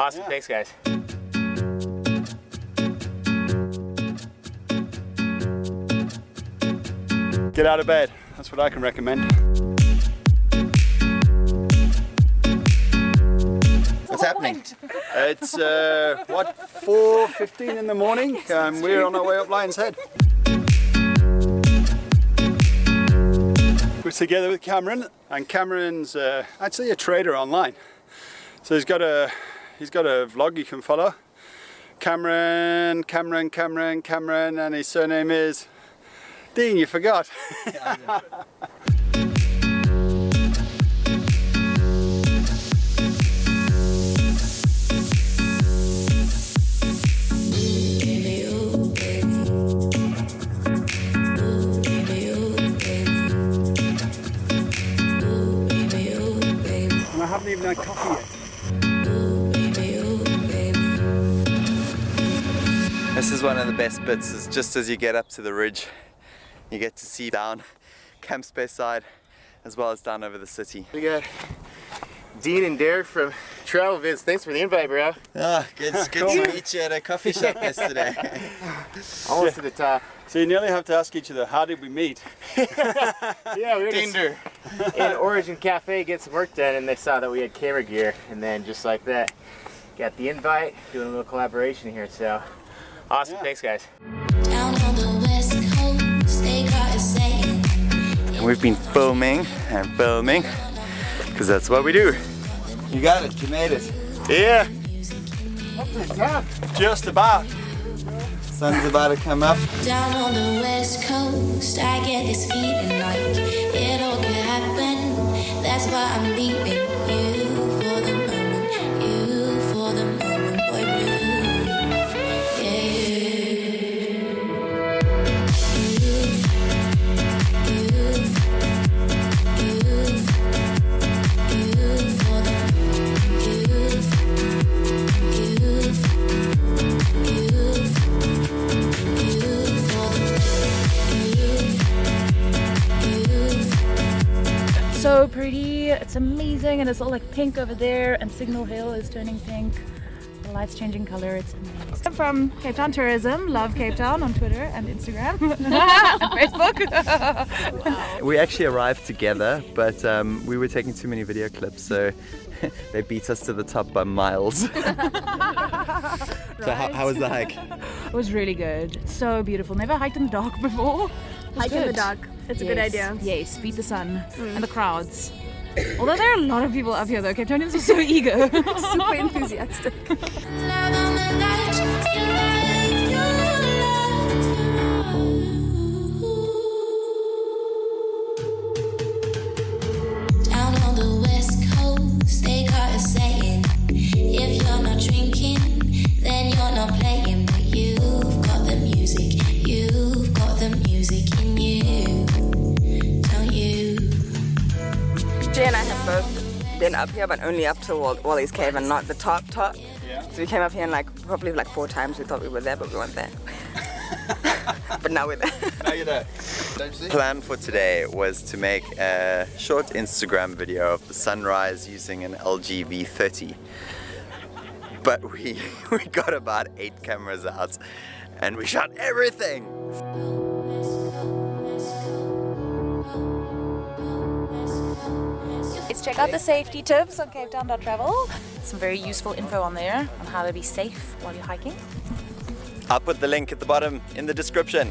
Awesome, yeah. thanks guys. Get out of bed, that's what I can recommend. What's happening? It's, uh, what, 4.15 in the morning? Um, we're on our way up Lion's Head. We're together with Cameron, and Cameron's uh, actually a trader online. So he's got a he's got a vlog you can follow. Cameron, Cameron, Cameron, Cameron, and his surname is Dean. You forgot. I haven't even had coffee This is one of the best bits, is just as you get up to the ridge, you get to see down Camps Bay side as well as down over the city. We got Dean and Derek from Travel Vids. Thanks for the invite, bro. Ah, good, good cool, to meet you at a coffee shop yesterday. Almost to the top. So you nearly have to ask each other, how did we meet? yeah, we were Tinder. in Origin Cafe get some work done and they saw that we had camera gear and then just like that, got the invite, doing a little collaboration here, so. Awesome, yeah. thanks guys. And we've been filming and filming, because that's what we do. You got it, you made it. Yeah. Just about sun's about to come up. Down on the west coast, I get this feeling like it all could happen. That's why I'm leaving you. So pretty. It's amazing and it's all like pink over there and Signal Hill is turning pink. The lights changing color it's amazing. I'm from Cape Town Tourism. Love Cape Town on Twitter and Instagram. And Facebook. Wow. we actually arrived together but um, we were taking too many video clips so they beat us to the top by miles. So how, how was the hike? It was really good. So beautiful. Never hiked in the dark before hike in the dark it's yes. a good idea. Yes, beat the sun mm. and the crowds. Although there are a lot of people up here though, Cape Townians are so eager. Super enthusiastic. been up here, but only up to Wally's Cave and not the top top. Yeah. So we came up here and like probably like four times we thought we were there, but we weren't there. but now we're there. now you're there. Plan for today was to make a short Instagram video of the sunrise using an LG V30. But we, we got about eight cameras out and we shot everything. Check out the safety tips on Cape Town Travel. Some very useful info on there on how to be safe while you're hiking. I'll put the link at the bottom in the description.